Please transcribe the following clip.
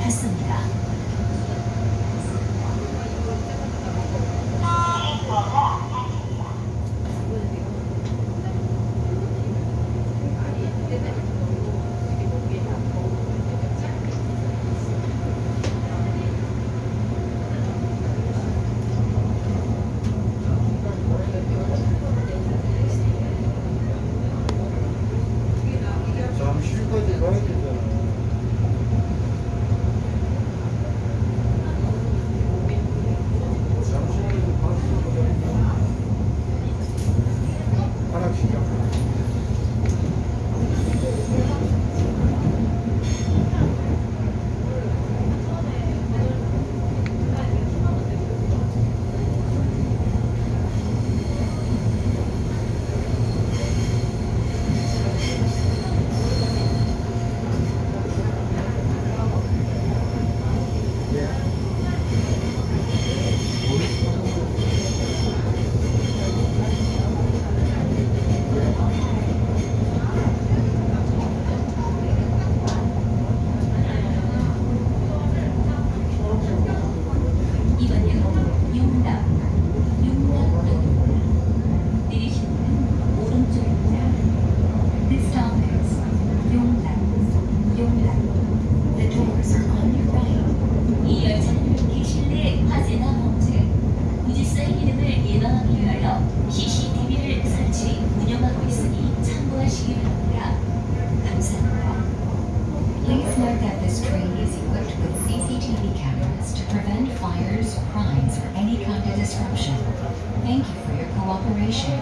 했습니다. CCTV를 설치, 운영하고 있으니 참고하시기 바랍니다. 감사합니다. Please note that this train is equipped with CCTV cameras to prevent fires, crimes, or any kind of disruption. Thank you for your cooperation.